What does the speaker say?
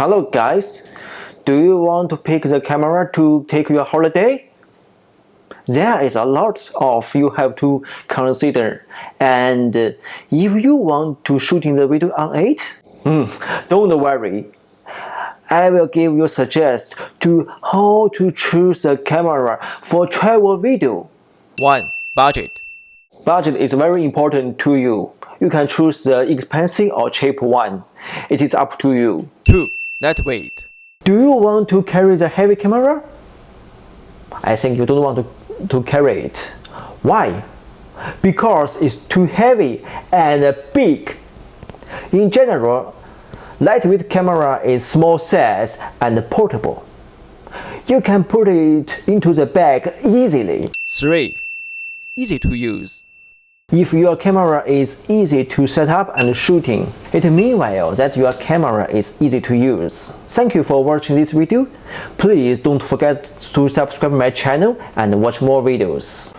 Hello guys, do you want to pick the camera to take your holiday? There is a lot of you have to consider and if you want to shooting the video on it, mm, don't worry. I will give you suggest to how to choose the camera for travel video. 1. Budget Budget is very important to you. You can choose the expensive or cheap one. It is up to you. 2. Lightweight Do you want to carry the heavy camera? I think you don't want to, to carry it. Why? Because it's too heavy and big. In general, lightweight camera is small size and portable. You can put it into the bag easily. 3. Easy to use if your camera is easy to set up and shooting, it meanwhile that your camera is easy to use. Thank you for watching this video. Please don't forget to subscribe my channel and watch more videos.